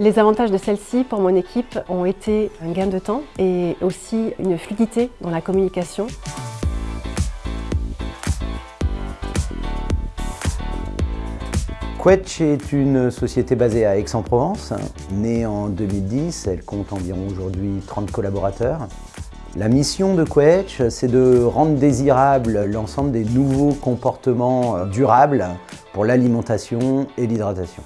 Les avantages de celle-ci pour mon équipe ont été un gain de temps et aussi une fluidité dans la communication. Quetch est une société basée à Aix-en-Provence. Née en 2010, elle compte environ aujourd'hui 30 collaborateurs. La mission de Quetch, c'est de rendre désirable l'ensemble des nouveaux comportements durables pour l'alimentation et l'hydratation.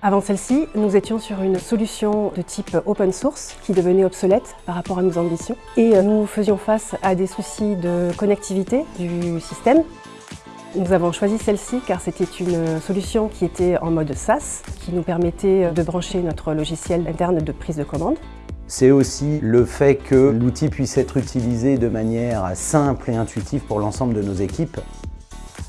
Avant celle-ci, nous étions sur une solution de type open source qui devenait obsolète par rapport à nos ambitions et nous faisions face à des soucis de connectivité du système nous avons choisi celle-ci car c'était une solution qui était en mode SaaS, qui nous permettait de brancher notre logiciel interne de prise de commande. C'est aussi le fait que l'outil puisse être utilisé de manière simple et intuitive pour l'ensemble de nos équipes.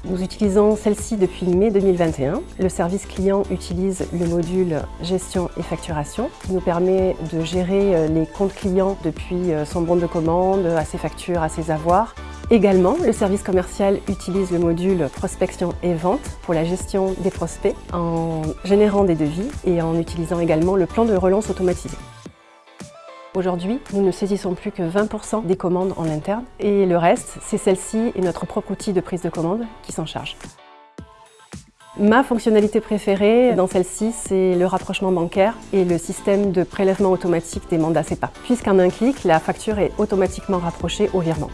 Nous utilisons celle-ci depuis mai 2021. Le service client utilise le module gestion et facturation qui nous permet de gérer les comptes clients depuis son bon de commande, à ses factures, à ses avoirs, Également, le service commercial utilise le module prospection et vente pour la gestion des prospects en générant des devis et en utilisant également le plan de relance automatisé. Aujourd'hui, nous ne saisissons plus que 20% des commandes en interne et le reste, c'est celle-ci et notre propre outil de prise de commande qui s'en charge. Ma fonctionnalité préférée dans celle-ci, c'est le rapprochement bancaire et le système de prélèvement automatique des mandats CEPA, puisqu'en un clic, la facture est automatiquement rapprochée au virement.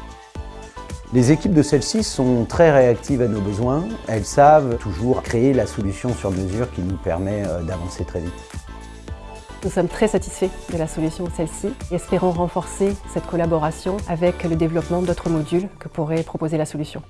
Les équipes de celle-ci sont très réactives à nos besoins. Elles savent toujours créer la solution sur mesure qui nous permet euh, d'avancer très vite. Nous sommes très satisfaits de la solution celle-ci et espérons renforcer cette collaboration avec le développement d'autres modules que pourrait proposer la solution.